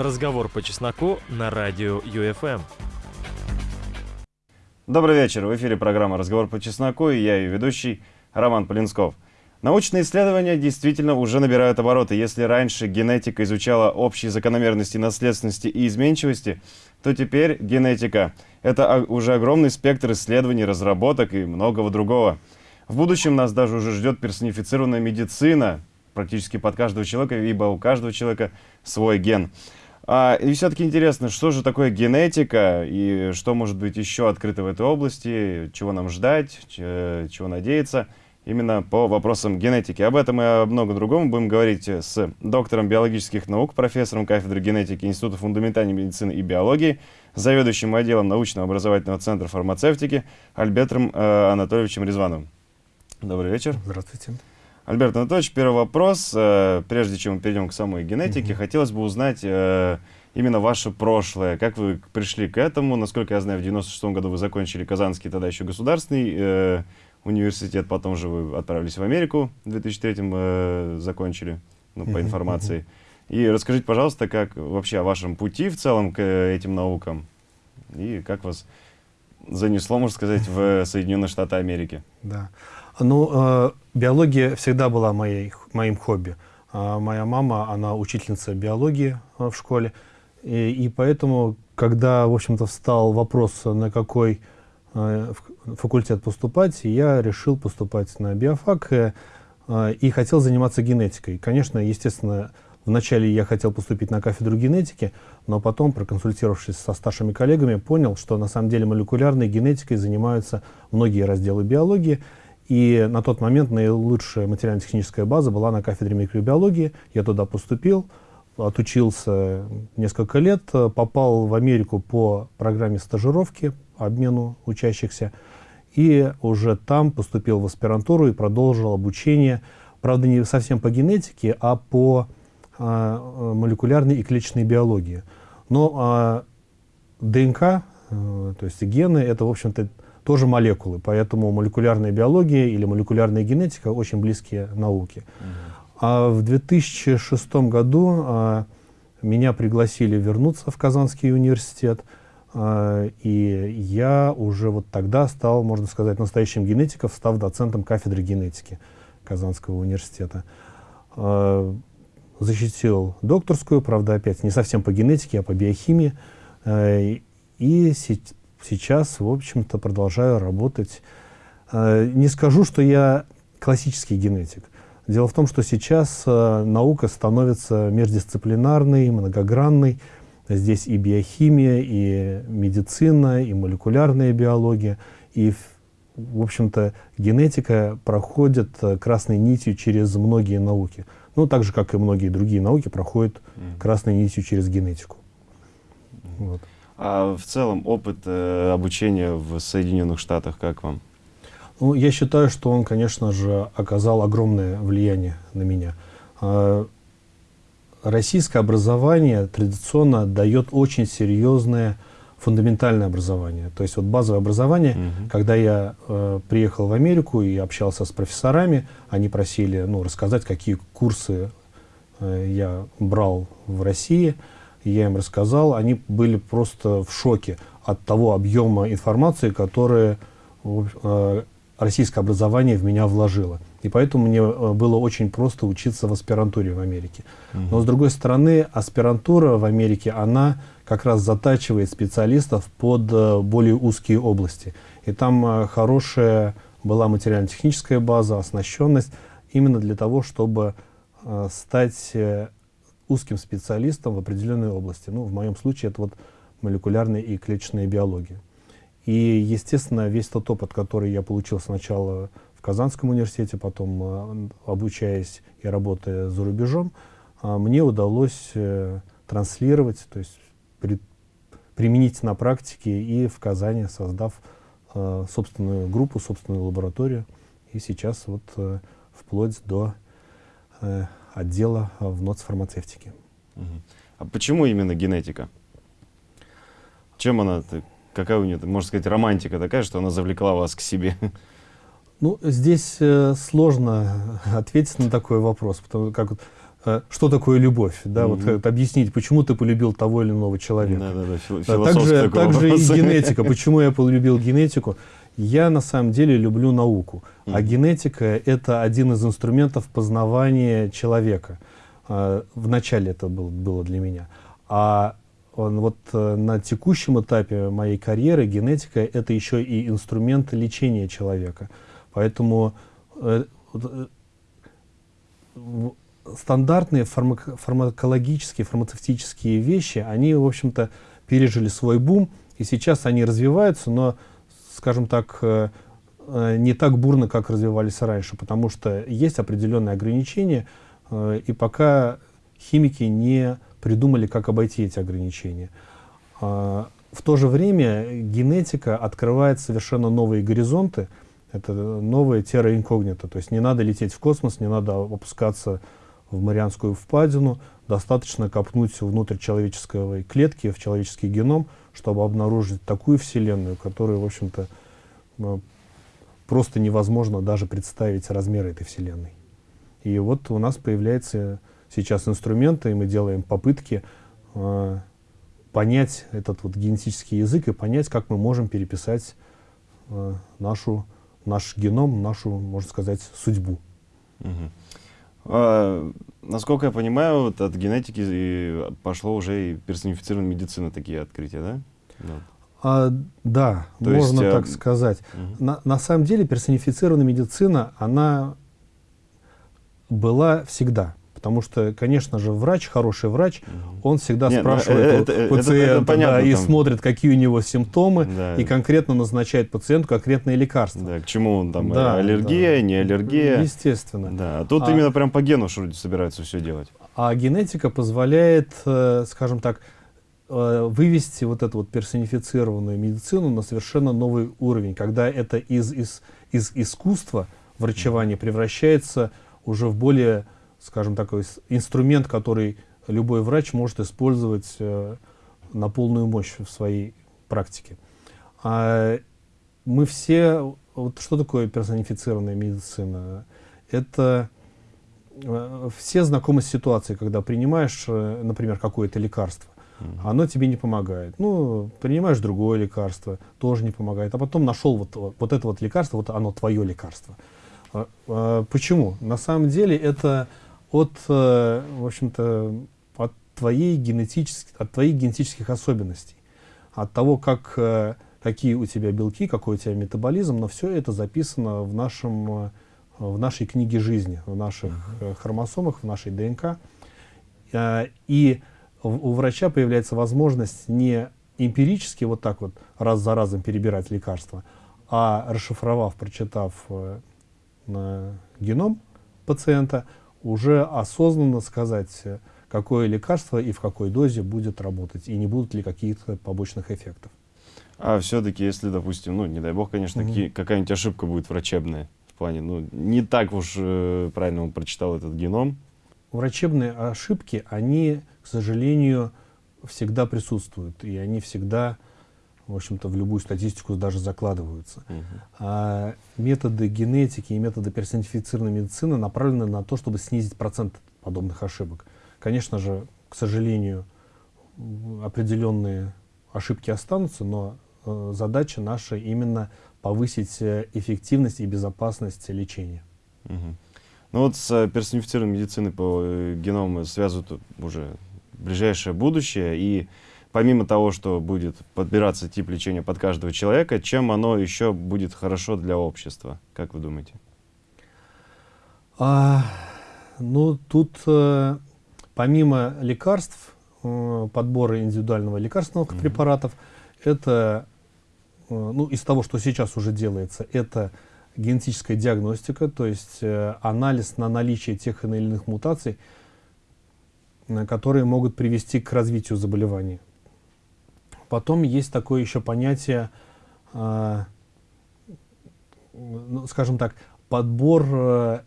Разговор по чесноку на радио ЮФМ. Добрый вечер. В эфире программа «Разговор по чесноку» и я ее ведущий Роман Полинсков. Научные исследования действительно уже набирают обороты. Если раньше генетика изучала общие закономерности наследственности и изменчивости, то теперь генетика — это уже огромный спектр исследований, разработок и многого другого. В будущем нас даже уже ждет персонифицированная медицина практически под каждого человека, ибо у каждого человека свой ген. А, и все-таки интересно, что же такое генетика и что может быть еще открыто в этой области, чего нам ждать, чего надеяться именно по вопросам генетики. Об этом и о многом другом будем говорить с доктором биологических наук, профессором кафедры генетики Института фундаментальной медицины и биологии, заведующим отделом научного образовательного центра фармацевтики Альбертом э, Анатольевичем Резвановым. Добрый вечер. Здравствуйте. Альберт Анатольевич, первый вопрос. Э, прежде чем мы перейдем к самой генетике, mm -hmm. хотелось бы узнать э, именно ваше прошлое. Как вы пришли к этому? Насколько я знаю, в 96 году вы закончили Казанский тогда еще государственный э, университет, потом же вы отправились в Америку, в 2003 э, закончили, ну, по информации. И расскажите, пожалуйста, как вообще о вашем пути в целом к этим наукам и как вас занесло, можно сказать, в Соединенные Штаты Америки. Да. Ну, биология всегда была моей, моим хобби. Э, моя мама, она учительница биологии э, в школе, и, и поэтому, когда, в общем-то, встал вопрос, на какой э, факультет поступать, я решил поступать на биофак э, э, и хотел заниматься генетикой. Конечно, естественно, Вначале я хотел поступить на кафедру генетики, но потом, проконсультировавшись со старшими коллегами, понял, что на самом деле молекулярной генетикой занимаются многие разделы биологии. И на тот момент наилучшая материально-техническая база была на кафедре микробиологии. Я туда поступил, отучился несколько лет, попал в Америку по программе стажировки, обмену учащихся, и уже там поступил в аспирантуру и продолжил обучение, правда, не совсем по генетике, а по а, молекулярной и клеточной биологии. Но а, ДНК, а, то есть гены, это, в общем-то, тоже молекулы, поэтому молекулярная биология или молекулярная генетика очень близкие науки. А в 2006 году а, меня пригласили вернуться в Казанский университет, а, и я уже вот тогда стал, можно сказать, настоящим генетиком, став доцентом кафедры генетики Казанского университета. А, защитил докторскую, правда, опять не совсем по генетике, а по биохимии. Э, и сейчас, в общем-то, продолжаю работать. Э, не скажу, что я классический генетик. Дело в том, что сейчас э, наука становится междисциплинарной, многогранной. Здесь и биохимия, и медицина, и молекулярная биология. И, в общем-то, генетика проходит красной нитью через многие науки. Ну, так же, как и многие другие науки, проходят красной нитью через генетику. Вот. А в целом опыт э, обучения в Соединенных Штатах как вам? Ну, я считаю, что он, конечно же, оказал огромное влияние на меня. Э, российское образование традиционно дает очень серьезное фундаментальное образование. То есть вот базовое образование, угу. когда я э, приехал в Америку и общался с профессорами, они просили ну, рассказать, какие курсы э, я брал в России. Я им рассказал, они были просто в шоке от того объема информации, который э, российское образование в меня вложило. И поэтому мне э, было очень просто учиться в аспирантуре в Америке. Угу. Но с другой стороны, аспирантура в Америке, она как раз затачивает специалистов под э, более узкие области. И там хорошая была материально-техническая база, оснащенность, именно для того, чтобы стать узким специалистом в определенной области. Ну, в моем случае это вот молекулярная и клеточная биология. И, естественно, весь тот опыт, который я получил сначала в Казанском университете, потом обучаясь и работая за рубежом, мне удалось транслировать, то есть при, применить на практике и в Казани, создав э, собственную группу, собственную лабораторию. И сейчас вот э, вплоть до э, отдела в НОЦ фармацевтики. Угу. А почему именно генетика? Чем она, какая у нее, можно сказать, романтика такая, что она завлекла вас к себе? Ну, здесь э, сложно ответить на такой вопрос, потому как вот э, что такое любовь, да, вот Мгм. э, объяснить, почему ты полюбил того или иного человека. Фил- Да, философский также, также и генетика. Почему я полюбил генетику? Я на самом деле люблю науку, а Мгм. генетика это один из инструментов познавания человека. А, Вначале это был- было для меня. А он, вот э, на текущем этапе моей карьеры генетика это еще и инструмент лечения человека. Поэтому э, э, стандартные фармак- фармакологические, фармацевтические вещи, они, в общем-то, пережили свой бум, и сейчас они развиваются, но, скажем так, э, э, не так бурно, как развивались раньше, потому что есть определенные ограничения, э, и пока химики не придумали, как обойти эти ограничения. А, В то же время генетика открывает совершенно новые горизонты, это новая терра инкогнита, то есть не надо лететь в космос, не надо опускаться в Марианскую впадину, достаточно копнуть внутрь человеческой клетки, в человеческий геном, чтобы обнаружить такую вселенную, которую, в общем-то, э, просто невозможно даже представить размеры этой вселенной. И вот у нас появляются сейчас инструменты, и мы делаем попытки э, понять этот вот генетический язык и понять, как мы можем переписать э, нашу, наш геном, нашу, можно сказать, судьбу. Мгм. А, насколько я понимаю, вот от генетики пошло уже и персонифицированная медицина, такие открытия, да? Да. А, да, То можно есть, э, так сказать. Мгм. На, на самом деле персонифицированная медицина, она была всегда. Потому что, конечно же, врач, хороший врач, он всегда Не, ну, спрашивает э, у это- это- пациента это понятно, да, и там. смотрит, какие у него симптомы, Да. и конкретно назначает пациенту конкретные лекарства. Да, к чему он там, Да, аллергия, да. не аллергия. Естественно. Да, а тут А- именно прям по гену люди собираются все делать. А генетика позволяет, э, скажем так, э, вывести вот эту вот персонифицированную медицину на совершенно новый уровень, когда это из, из, из искусства врачевания превращается уже в более, скажем такой, инструмент, который любой врач может использовать э, на полную мощь в своей практике. А мы все, вот что такое персонифицированная медицина? Это э, все знакомы с ситуацией, когда принимаешь, э, например, какое-то лекарство, оно тебе не помогает. Ну, принимаешь другое лекарство, тоже не помогает. А потом нашел вот, вот вот это вот лекарство, вот оно твое лекарство. А, а, Почему? На самом деле это от, э, в общем-то, от твоей генетических, от твоих генетических особенностей, от того, как, э, какие у тебя белки, какой у тебя метаболизм, но все это записано в нашем э, в нашей книге жизни, в наших э, хромосомах, в нашей ДНК. И у врача появляется возможность не эмпирически вот так вот раз за разом перебирать лекарства, а расшифровав, прочитав э, геном пациента, уже осознанно сказать, э, какое лекарство и в какой дозе будет работать, и не будут ли каких-то побочных эффектов. А все-таки, если, допустим, ну, не дай бог, конечно, Мгм. какие- какая-нибудь ошибка будет врачебная в плане, ну, не так уж э, правильно он прочитал этот геном. Врачебные ошибки, они, к сожалению, всегда присутствуют, и они всегда, в общем-то, в любую статистику даже закладываются. Мгм. А методы генетики и методы персонифицированной медицины направлены на то, чтобы снизить процент подобных ошибок. Конечно же, к сожалению, определенные ошибки останутся, но э, задача наша именно повысить э, эффективность и безопасность лечения. Мгм. Ну вот с э, персонифицированной медициной по э, геному связывают уже ближайшее будущее. И помимо того, что будет подбираться тип лечения под каждого человека, чем оно еще будет хорошо для общества? Как вы думаете? А, ну, тут э, помимо лекарств, э, подбора индивидуального лекарственных Мгм. препаратов, это, э, ну, из того, что сейчас уже делается, это генетическая диагностика, то есть э, анализ на наличие тех или иных мутаций, которые могут привести к развитию заболеваний. Потом есть такое еще понятие, ну, скажем так, подбор э,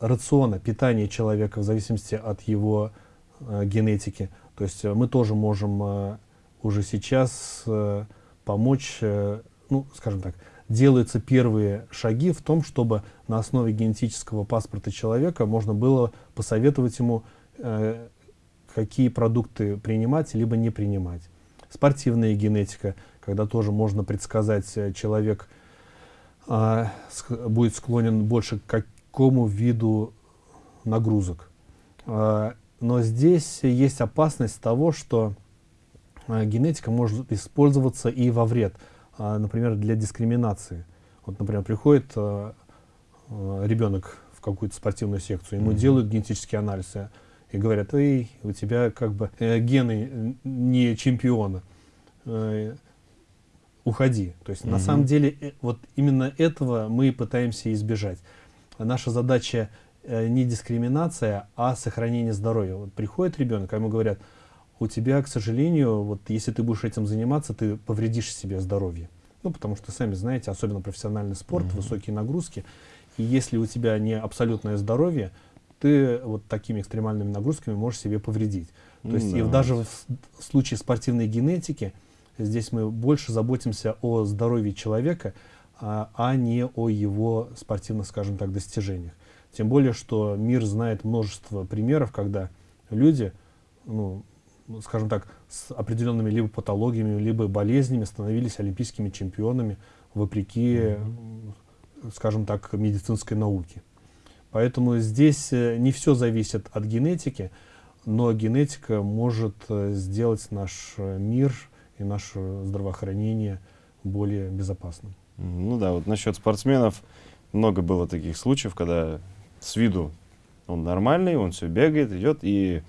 рациона, питания человека в зависимости от его э, генетики. То есть э, мы тоже можем э, уже сейчас э, помочь, э, ну, скажем так, делаются первые шаги в том, чтобы на основе генетического паспорта человека можно было посоветовать ему э, какие продукты принимать, либо не принимать. Спортивная генетика, когда тоже можно предсказать, э, человек э, будет склонен больше к какому виду нагрузок. Э, но здесь есть опасность того, что э, генетика может использоваться и во вред, э, например, для дискриминации. Вот, например, приходит э, э, ребенок в какую-то спортивную секцию, ему mm -hmm. делают генетические анализы и говорят, эй, у тебя как бы э, гены не чемпиона, э, уходи. То есть -hmm. на самом деле э, вот именно этого мы пытаемся избежать. Наша задача э, не дискриминация, а сохранение здоровья. Вот приходит ребенок, а ему говорят, у тебя, к сожалению, вот если ты будешь этим заниматься, ты повредишь себе здоровье. Ну, потому что, сами знаете, особенно профессиональный спорт, -hmm. высокие нагрузки. И если у тебя не абсолютное здоровье, ты вот такими экстремальными нагрузками можешь себе повредить. То есть да. и даже в, в случае спортивной генетики здесь мы больше заботимся о здоровье человека, а, а не о его спортивных, скажем так, достижениях. Тем более, что мир знает множество примеров, когда люди, ну, скажем так, с определенными либо патологиями, либо болезнями становились олимпийскими чемпионами вопреки, mm -hmm. скажем так, медицинской науке. Поэтому здесь э, не все зависит от генетики, но генетика может э, сделать наш э, мир и наше здравоохранение более безопасным. Ну да, вот насчет спортсменов много было таких случаев, когда с виду он нормальный, он все бегает, идет и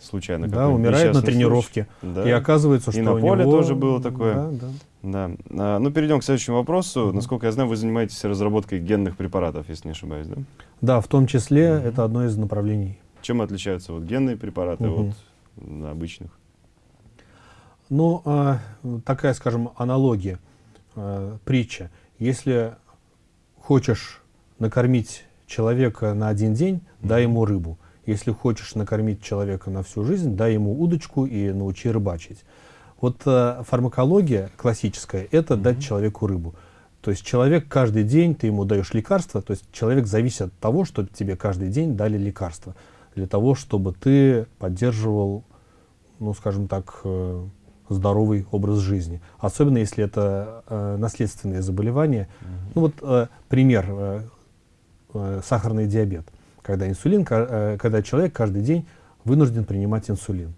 случайно да, умирает на тренировке. Да. И оказывается, что и на поле него... тоже было такое. Да, да. Да. А, ну, перейдем к следующему вопросу. Угу. Насколько я знаю, вы занимаетесь разработкой генных препаратов, если не ошибаюсь, да? Да, в том числе угу. это одно из направлений. Чем отличаются вот генные препараты угу. от обычных? Ну, а, такая, скажем, аналогия, а, притча. Если хочешь накормить человека на один день, угу. дай ему рыбу. Если хочешь накормить человека на всю жизнь, дай ему удочку и научи рыбачить. Вот э, фармакология классическая – это mm -hmm. дать человеку рыбу. То есть человек каждый день, ты ему даешь лекарство, то есть человек зависит от того, что тебе каждый день дали лекарство. Для того, чтобы ты поддерживал, ну скажем так, э, здоровый образ жизни. Особенно если это э, наследственные заболевания. Mm -hmm. Ну вот э, пример, э, э, сахарный диабет когда инсулин, э, когда человек каждый день вынужден принимать инсулин.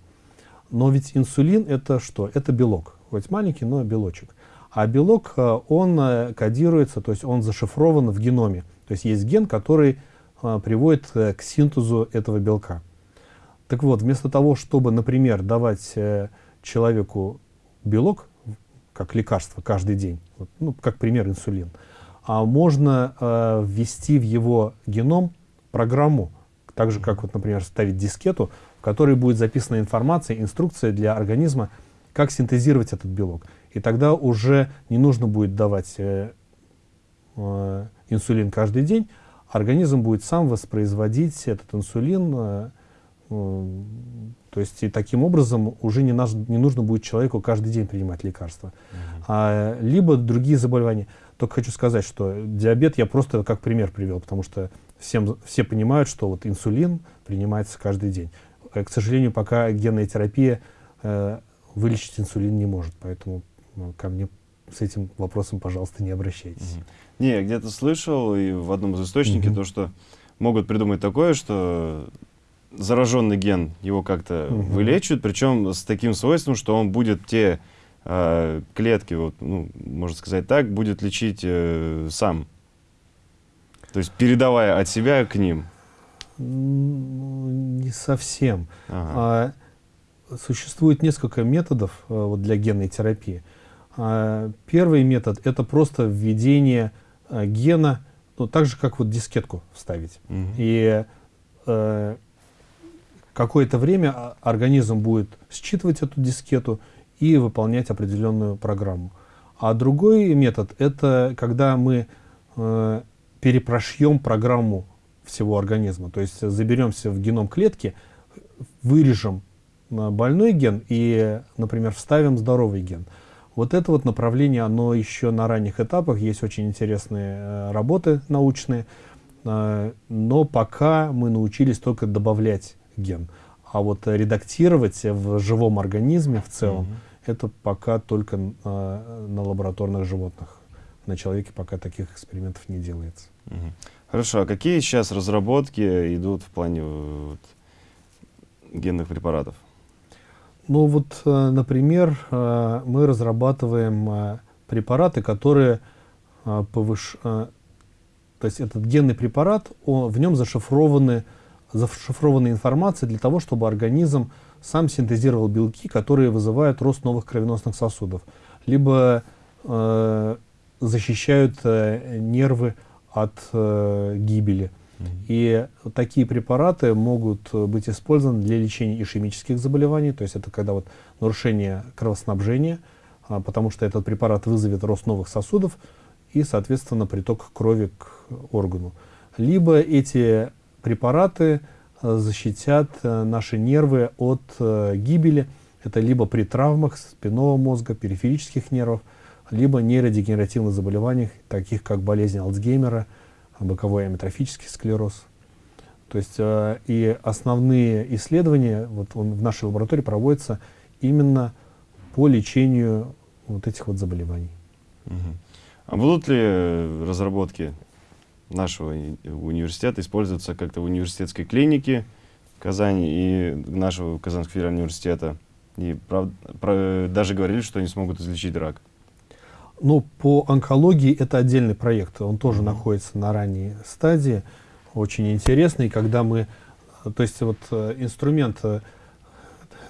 Но ведь инсулин это что? Это белок, хоть маленький, но белочек. А белок, э, он э, кодируется, то есть он зашифрован в геноме. То есть есть ген, который приводит к синтезу этого белка. Так вот, вместо того, чтобы, например, давать человеку белок, как лекарство каждый день, ну, как пример инсулин, а можно э, ввести в его геном программу, так же, как, вот, например, ставить дискету, в которой будет записана информация, инструкция для организма, как синтезировать этот белок. И тогда уже не нужно будет давать э, э, инсулин каждый день, организм будет сам воспроизводить этот инсулин, э, э, то есть и таким образом уже не, наш, не нужно будет человеку каждый день принимать лекарства. Mm -hmm. а, либо другие заболевания. Только хочу сказать, что диабет я просто как пример привел, потому что всем, все понимают, что вот инсулин принимается каждый день. Э, к сожалению, пока генная терапия э, вылечить инсулин не может, поэтому ну, ко мне с этим вопросом, пожалуйста, не обращайтесь. Угу. Не, я где-то слышал и в одном из источников угу. то, что могут придумать такое, что зараженный ген его как-то угу. вылечивают, причем с таким свойством, что он будет те э, клетки, вот, ну, можно сказать так, будет лечить э, сам. То есть передавая от себя к ним? Не совсем. Ага. А, существует несколько методов а, вот, для генной терапии. А, первый метод это просто введение а, гена, ну, так же как вот дискетку вставить. Угу. И а, какое-то время организм будет считывать эту дискету и выполнять определенную программу. А другой метод это когда мы э, перепрошьем программу всего организма. То есть заберемся в геном клетки, вырежем больной ген и, например, вставим здоровый ген. Вот это вот направление, оно еще на ранних этапах, есть очень интересные э, работы научные, э, но пока мы научились только добавлять ген. А вот редактировать в живом организме в целом, угу. это пока только э, на лабораторных животных. На человеке пока таких экспериментов не делается. Угу. Хорошо, а какие сейчас разработки идут в плане вот, генных препаратов? Ну вот, э, например, э, мы разрабатываем э, препараты, которые повыш... То есть этот генный препарат, он, в нем зашифрованы, зашифрована информация для того, чтобы организм сам синтезировал белки, которые вызывают рост новых кровеносных сосудов, либо э, защищают э, нервы от э, гибели. И такие препараты могут быть использованы для лечения ишемических заболеваний, то есть это когда вот нарушение кровоснабжения, а, потому что этот препарат вызовет рост новых сосудов и, соответственно, приток крови к органу. Либо эти препараты а, защитят наши нервы от гибели, это либо при травмах спинного мозга, периферических нервов, либо нейродегенеративных заболеваниях, таких как болезнь Альцгеймера, боковой амитрофический склероз. То есть э, и основные исследования вот он, в нашей лаборатории проводятся именно по лечению вот этих вот заболеваний. Угу. А будут ли разработки нашего университета использоваться как-то в университетской клинике Казани и нашего Казанского федерального университета? И прав, про, даже говорили, что они смогут излечить рак. Ну, по онкологии это отдельный проект, он тоже mm -hmm. находится на ранней стадии, очень интересный, когда мы, то есть вот э, инструмент, э,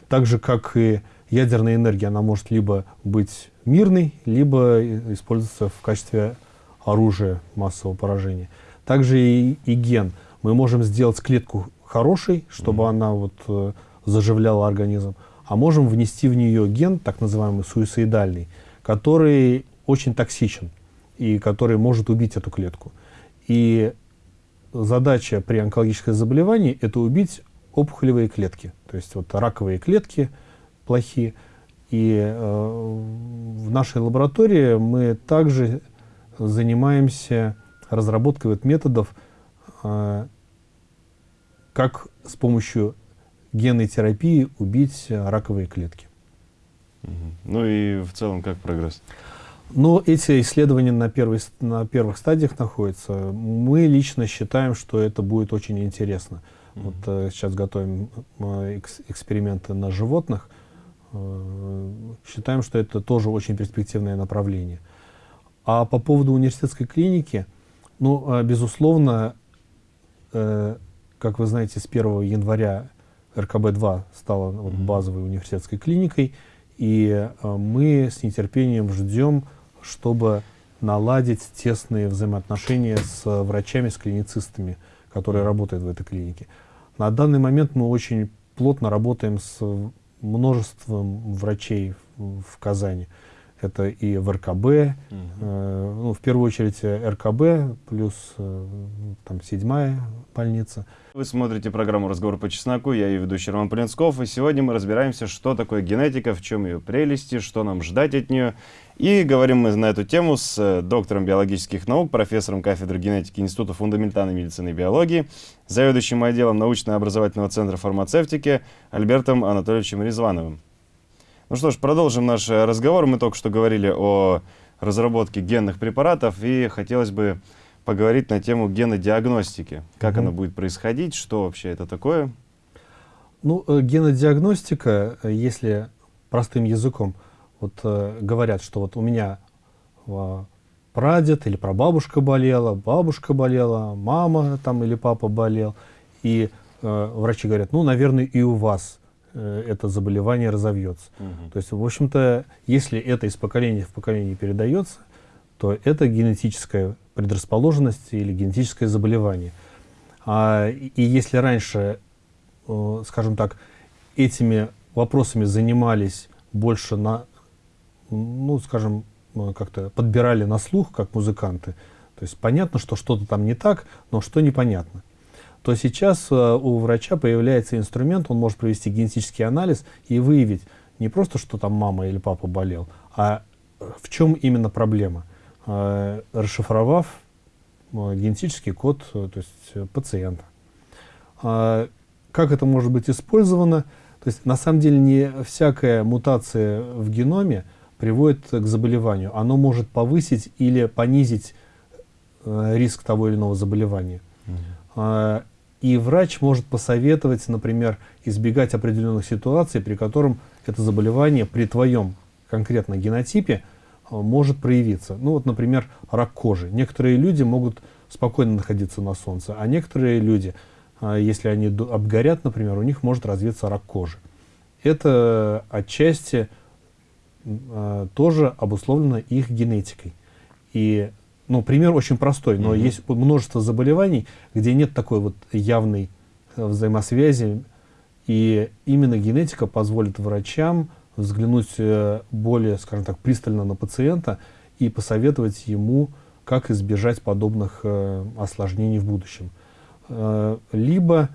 так же как и ядерная энергия, она может либо быть мирной, либо использоваться в качестве оружия массового поражения. Также и, и ген. Мы можем сделать клетку хорошей, чтобы mm -hmm. она вот э, заживляла организм, а можем внести в нее ген, так называемый суицидальный, который очень токсичен и который может убить эту клетку. И задача при онкологическом заболевании – это убить опухолевые клетки. То есть вот раковые клетки плохие. И э, в нашей лаборатории мы также занимаемся разработкой вот методов, э, как с помощью генной терапии убить раковые клетки. Ну и в целом как прогресс? Но эти исследования на, первой, на первых стадиях находятся. Мы лично считаем, что это будет очень интересно. Mm -hmm. Вот э, сейчас готовим э, экс эксперименты на животных. Э, считаем, что это тоже очень перспективное направление. А по поводу университетской клиники, ну, э, безусловно, э, как вы знаете, с 1 января РКБ-2 стала вот, базовой университетской клиникой, и э, мы с нетерпением ждем чтобы наладить тесные взаимоотношения с врачами, с клиницистами, которые работают в этой клинике. На данный момент мы очень плотно работаем с множеством врачей в Казани. Это и в РКБ, угу. э, ну, в первую очередь РКБ, плюс э, там седьмая больница. Вы смотрите программу «Разговор по чесноку», я ее ведущий Роман Полинсков, и сегодня мы разбираемся, что такое генетика, в чем ее прелести, что нам ждать от нее. И говорим мы на эту тему с э, доктором биологических наук, профессором кафедры генетики Института фундаментальной медицины и биологии, заведующим отделом научно-образовательного центра фармацевтики Альбертом Анатольевичем Резвановым. Ну что ж, продолжим наш разговор. Мы только что говорили о разработке генных препаратов, и хотелось бы поговорить на тему генодиагностики. Как угу. она будет происходить, что вообще это такое? Ну, э, генодиагностика, э, если простым языком, вот э, говорят, что вот у меня э, прадед или прабабушка болела, бабушка болела, мама там или папа болел, и э, врачи говорят, ну, наверное, и у вас э, это заболевание разовьется. Угу. То есть, в общем-то, если это из поколения в поколение передается, то это генетическая предрасположенность или генетическое заболевание. А, и если раньше, э, скажем так, этими вопросами занимались больше на, ну, скажем, э, как-то подбирали на слух, как музыканты, то есть понятно, что что-то там не так, но что непонятно, то сейчас э, у врача появляется инструмент, он может провести генетический анализ и выявить не просто, что там мама или папа болел, а в чем именно проблема. Э, расшифровав э, генетический код э, то есть, пациента. как это может быть использовано? То есть на самом деле не всякая мутация в геноме приводит к заболеванию. Оно может повысить или понизить э, риск того или иного заболевания. Э, и врач может посоветовать, например, избегать определенных ситуаций, при котором это заболевание при твоем конкретно генотипе э, может проявиться. Ну вот, например, рак кожи. Некоторые люди могут спокойно находиться на солнце, а некоторые люди, э, если они обгорят, например, у них может развиться рак кожи. Это отчасти э, тоже обусловлено их генетикой. И, ну, пример очень простой, но mm -hmm. есть множество заболеваний, где нет такой вот явной взаимосвязи, и именно генетика позволит врачам взглянуть э, более, скажем так, пристально на пациента и посоветовать ему, как избежать подобных э, осложнений в будущем. Э, либо...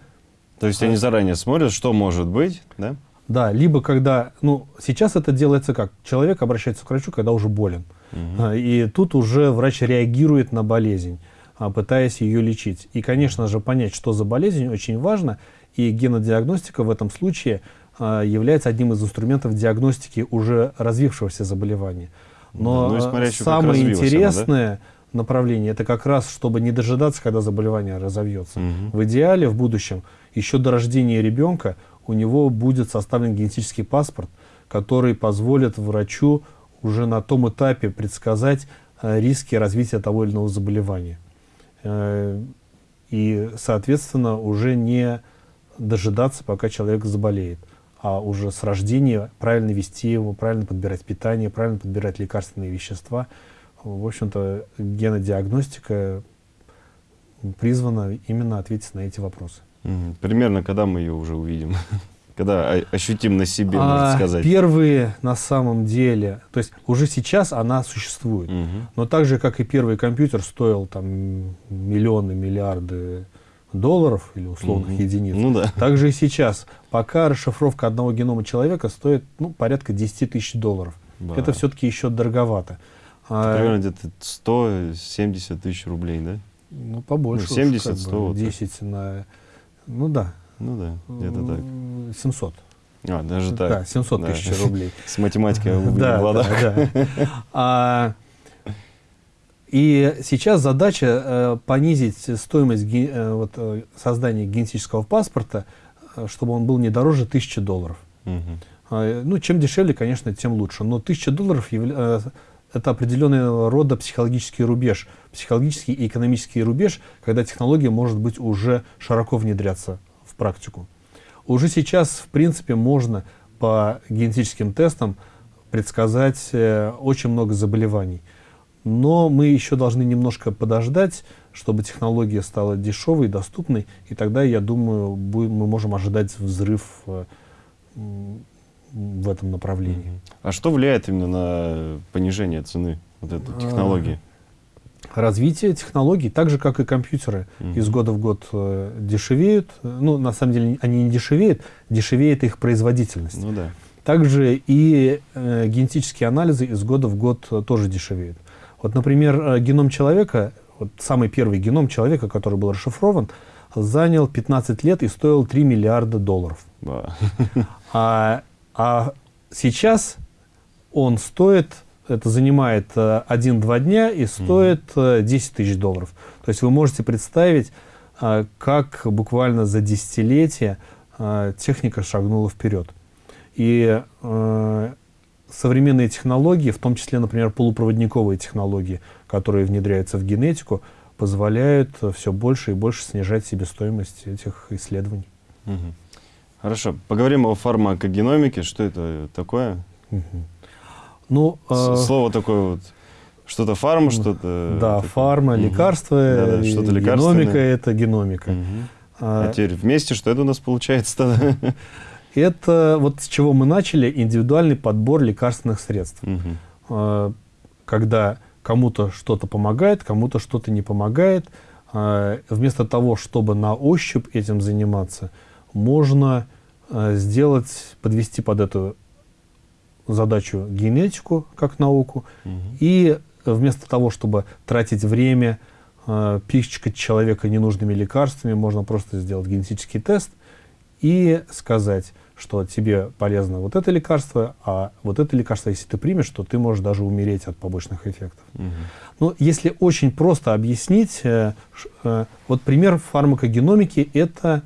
То есть они заранее смотрят, что может быть, да? Да, либо когда, ну, сейчас это делается как? Человек обращается к врачу, когда уже болен. Угу. И тут уже врач реагирует на болезнь, а, пытаясь ее лечить. И, конечно же, понять, что за болезнь, очень важно. И генодиагностика в этом случае а, является одним из инструментов диагностики уже развившегося заболевания. Но ну, смотря, самое интересное да? направление это как раз, чтобы не дожидаться, когда заболевание разовьется. Угу. В идеале в будущем, еще до рождения ребенка, у него будет составлен генетический паспорт, который позволит врачу уже на том этапе предсказать э, риски развития того или иного заболевания. Э, и, соответственно, уже не дожидаться, пока человек заболеет а уже с рождения правильно вести его, правильно подбирать питание, правильно подбирать лекарственные вещества. В общем-то, генодиагностика призвана именно ответить на эти вопросы. Примерно когда мы ее уже увидим? Когда ощутим на себе, а, можно сказать? Первые на самом деле, то есть уже сейчас она существует, угу. но так же, как и первый компьютер стоил там миллионы, миллиарды долларов или условных -hmm. единиц. Ну, да. Также и сейчас. Пока расшифровка одного генома человека стоит ну, порядка 10 тысяч долларов. Да. Это все-таки еще дороговато. А, примерно где-то 170 тысяч рублей, да? Ну, побольше. Ну, 70, 100. 10 на... Ну, да. Ну, да, где-то так. 700. А, даже так. Да, 700 тысяч да. рублей. С математикой. Да, да. А, и сейчас задача э, понизить стоимость ге, э, вот, э, создания генетического паспорта, э, чтобы он был не дороже 1000 долларов. Угу. Э, ну, чем дешевле, конечно, тем лучше. Но 1000 долларов явля, э, это определенного рода психологический рубеж, психологический и экономический рубеж, когда технология может быть уже широко внедряться практику. Уже сейчас, в принципе, можно по генетическим тестам предсказать э, очень много заболеваний. Но мы еще должны немножко подождать, чтобы технология стала дешевой, доступной, и тогда, я думаю, мы можем ожидать взрыв э, в этом направлении. А что влияет именно на понижение цены вот этой технологии? Развитие технологий, так же, как и компьютеры, угу. из года в год э, дешевеют. Ну, на самом деле, они не дешевеют, дешевеет их производительность. Ну, да. Также и э, генетические анализы из года в год э, тоже дешевеют. Вот, например, э, геном человека, вот самый первый геном человека, который был расшифрован, занял 15 лет и стоил 3 миллиарда долларов. Да. А, а сейчас он стоит, это занимает 1-2 э, дня и стоит 10 э, тысяч долларов. То есть вы можете представить, как буквально за десятилетия техника шагнула вперед. И современные технологии, в том числе, например, полупроводниковые технологии, которые внедряются в генетику, позволяют все больше и больше снижать себестоимость этих исследований. Угу. Хорошо. Поговорим о фармакогеномике. Что это такое? Угу. Ну, э... Слово такое вот... Что-то фарма, что-то... Да, такое. фарма, угу. лекарства, да, да, что-то геномика — это геномика. Угу. А, а теперь вместе что это у нас получается-то? Это вот с чего мы начали, индивидуальный подбор лекарственных средств. Угу. Когда кому-то что-то помогает, кому-то что-то не помогает. А, вместо того, чтобы на ощупь этим заниматься, можно сделать, подвести под эту задачу генетику как науку. Угу. И вместо того, чтобы тратить время, пичкать человека ненужными лекарствами, можно просто сделать генетический тест и сказать, что тебе полезно вот это лекарство, а вот это лекарство, если ты примешь, то ты можешь даже умереть от побочных эффектов. Угу. Ну, если очень просто объяснить, э, э, вот пример фармакогеномики – это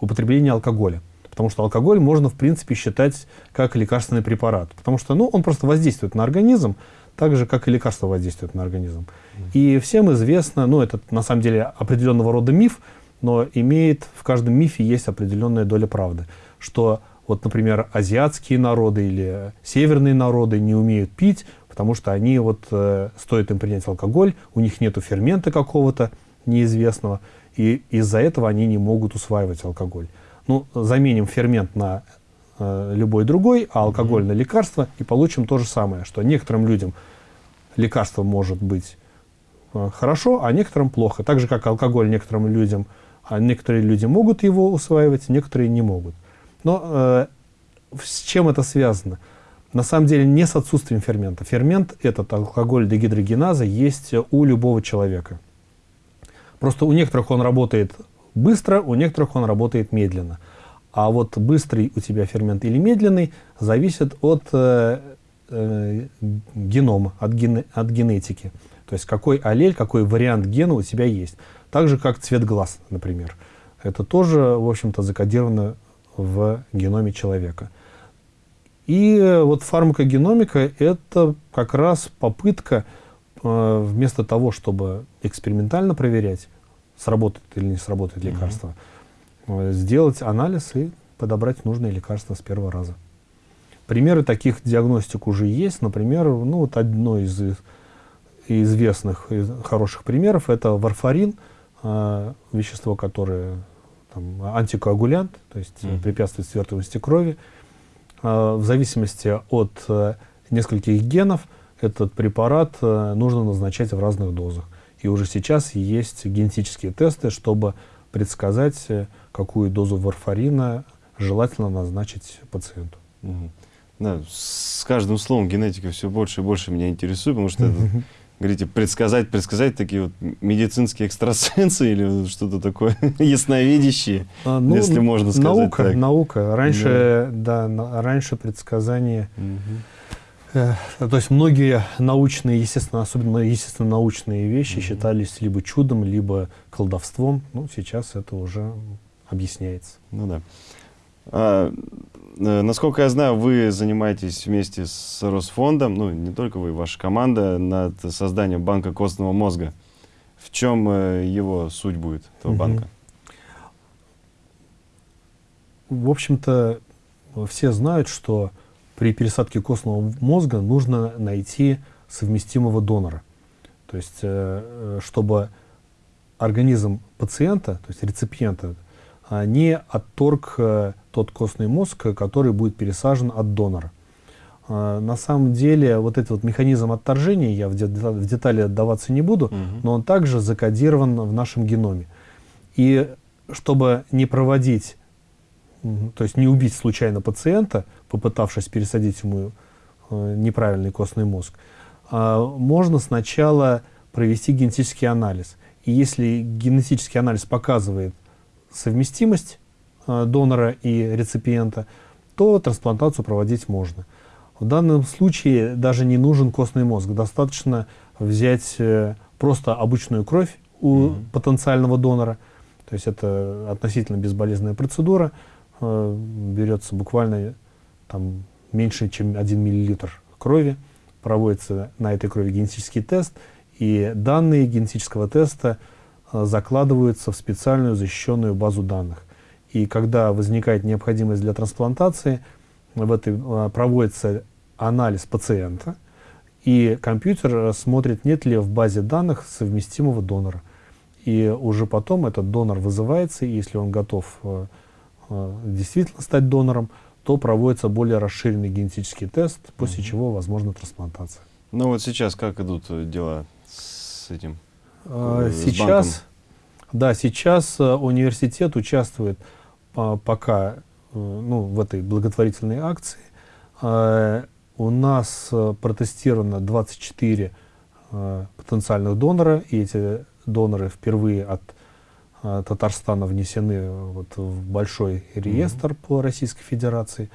употребление алкоголя. Потому что алкоголь можно, в принципе, считать как лекарственный препарат. Потому что ну, он просто воздействует на организм, так же, как и лекарства воздействуют на организм. И всем известно, ну, это на самом деле определенного рода миф, но имеет, в каждом мифе есть определенная доля правды, что вот, например, азиатские народы или северные народы не умеют пить, потому что они вот, э, стоит им принять алкоголь, у них нету фермента какого-то неизвестного, и из-за этого они не могут усваивать алкоголь. Ну, заменим фермент на э, любой другой, а алкоголь на лекарство, и получим то же самое, что некоторым людям лекарство может быть э, хорошо, а некоторым плохо. Так же, как алкоголь некоторым людям, а некоторые люди могут его усваивать, некоторые не могут. Но э, с чем это связано? На самом деле не с отсутствием фермента. Фермент, этот алкоголь дегидрогеназа, есть у любого человека. Просто у некоторых он работает быстро, у некоторых он работает медленно. А вот быстрый у тебя фермент или медленный зависит от э, э, генома, от, ген, от генетики. То есть какой аллель, какой вариант гена у тебя есть. Так же, как цвет глаз, например. Это тоже, в общем-то, закодировано в геноме человека. И вот фармакогеномика – это как раз попытка э, вместо того, чтобы экспериментально проверять, сработает или не сработает лекарство, -hmm. сделать анализ и подобрать нужное лекарство с первого раза. Примеры таких диагностик уже есть. Например, ну, вот одно из известных из хороших примеров – это варфарин, э, вещество, которое там, антикоагулянт, то есть mm -hmm. препятствует свертываемости крови. Э, в зависимости от э, нескольких генов этот препарат э, нужно назначать в разных дозах. И уже сейчас есть генетические тесты, чтобы предсказать, э, какую дозу варфарина желательно назначить пациенту. Угу. Да, с каждым словом генетика все больше и больше меня интересует, потому что, это, говорите, предсказать, предсказать такие вот медицинские экстрасенсы или что-то такое ясновидящие, а, ну, если можно сказать наука, так. Наука, Раньше, да, да раньше предсказания... Угу. То есть многие научные, естественно, особенно естественно научные вещи mm считались либо чудом, либо колдовством. Ну, сейчас это уже объясняется. Ну да. А, Э, насколько я знаю, вы занимаетесь вместе с Росфондом, ну, не только вы, ваша команда, над созданием банка костного мозга. В чем э, его суть будет, этого угу. банка? В общем-то, все знают, что при пересадке костного мозга нужно найти совместимого донора. То есть, э, чтобы организм пациента, то есть реципиента, не отторг тот костный мозг, который будет пересажен от донора. А, на самом деле, вот этот вот механизм отторжения, я в, в детали отдаваться не буду, угу. но он также закодирован в нашем геноме. И чтобы не проводить, то есть не убить случайно пациента, попытавшись пересадить ему э, неправильный костный мозг, а, можно сначала провести генетический анализ. И если генетический анализ показывает совместимость Э, донора и реципиента, то трансплантацию проводить можно. В данном случае даже не нужен костный мозг. Достаточно взять э, просто обычную кровь у mm -hmm. потенциального донора. То есть это относительно безболезненная процедура. Берется буквально там, меньше, чем 1 миллилитр крови. Проводится на этой крови генетический тест. И данные генетического теста закладываются в специальную защищенную базу данных. И когда возникает необходимость для трансплантации, в этой, а, проводится анализ пациента, и компьютер смотрит, нет ли в базе данных совместимого донора. И уже потом этот донор вызывается, и если он готов э, э, действительно стать донором, то проводится более расширенный генетический тест, после угу. чего возможна трансплантация. Ну вот сейчас как идут дела с этим? Э, сейчас, да, сейчас университет участвует пока э, ну, в этой благотворительной акции э, у нас э, протестировано 24 потенциальных донора, и эти доноры впервые от э, Татарстана внесены вот в большой реестр mm-hmm. по Российской Федерации.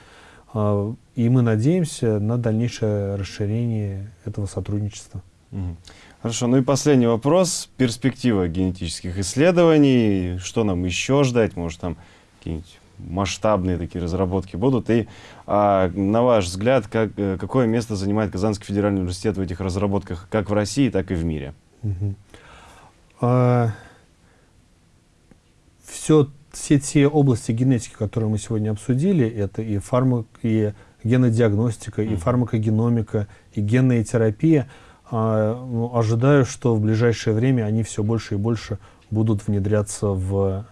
Э, и мы надеемся на дальнейшее расширение этого сотрудничества. Mm-hmm. Хорошо, ну и последний вопрос. Перспектива генетических исследований. Что нам еще ждать? Может, там какие-нибудь масштабные такие разработки будут? И а, на ваш взгляд, как, э, какое место занимает Казанский федеральный университет в этих разработках как в России, так и в мире? Угу. А, все, все те области генетики, которые мы сегодня обсудили, это и фармак, и генодиагностика, mm. и фармакогеномика, и генная терапия, а, ну, ожидаю, что в ближайшее время они все больше и больше будут внедряться в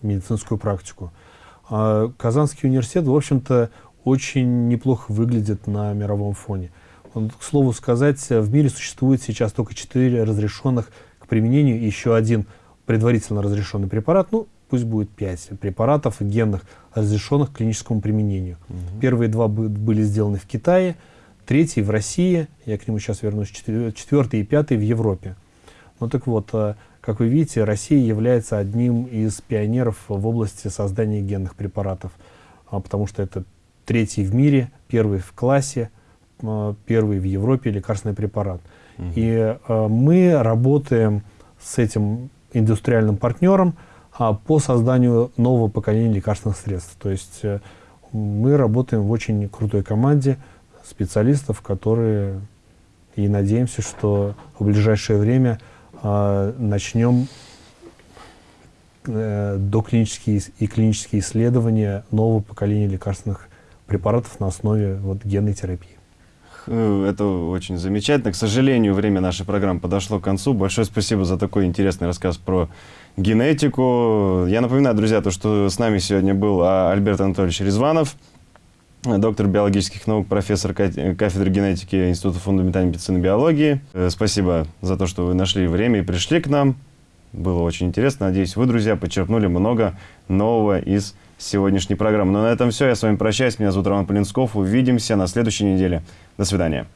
медицинскую практику. А Казанский университет, в общем-то, очень неплохо выглядит на мировом фоне. Он, к слову сказать, в мире существует сейчас только четыре разрешенных к применению и еще один предварительно разрешенный препарат, ну, пусть будет пять препаратов генных, разрешенных к клиническому применению. Угу. Первые два были сделаны в Китае, третий в России, я к нему сейчас вернусь, четвертый и пятый в Европе. Ну так вот, э, как вы видите, Россия является одним из пионеров в области создания генных препаратов, а, потому что это третий в мире, первый в классе, а, первый в Европе лекарственный препарат. Угу. И а, мы работаем с этим индустриальным партнером по созданию нового поколения лекарственных средств. То есть э, мы работаем в очень крутой команде специалистов, которые и надеемся, что в ближайшее время э, начнем э, доклинические и клинические исследования нового поколения лекарственных препаратов на основе вот, генной терапии. Это очень замечательно. К сожалению, время нашей программы подошло к концу. Большое спасибо за такой интересный рассказ про генетику. Я напоминаю, друзья, то, что с нами сегодня был а, Альберт Анатольевич Резванов, доктор биологических наук, профессор кафедры генетики Института фундаментальной медицины и биологии. Э, спасибо за то, что вы нашли время и пришли к нам. Было очень интересно. Надеюсь, вы, друзья, подчеркнули много нового из сегодняшней программы. Но ну, на этом все. Я с вами прощаюсь. Меня зовут Роман Полинсков. Увидимся на следующей неделе. До свидания.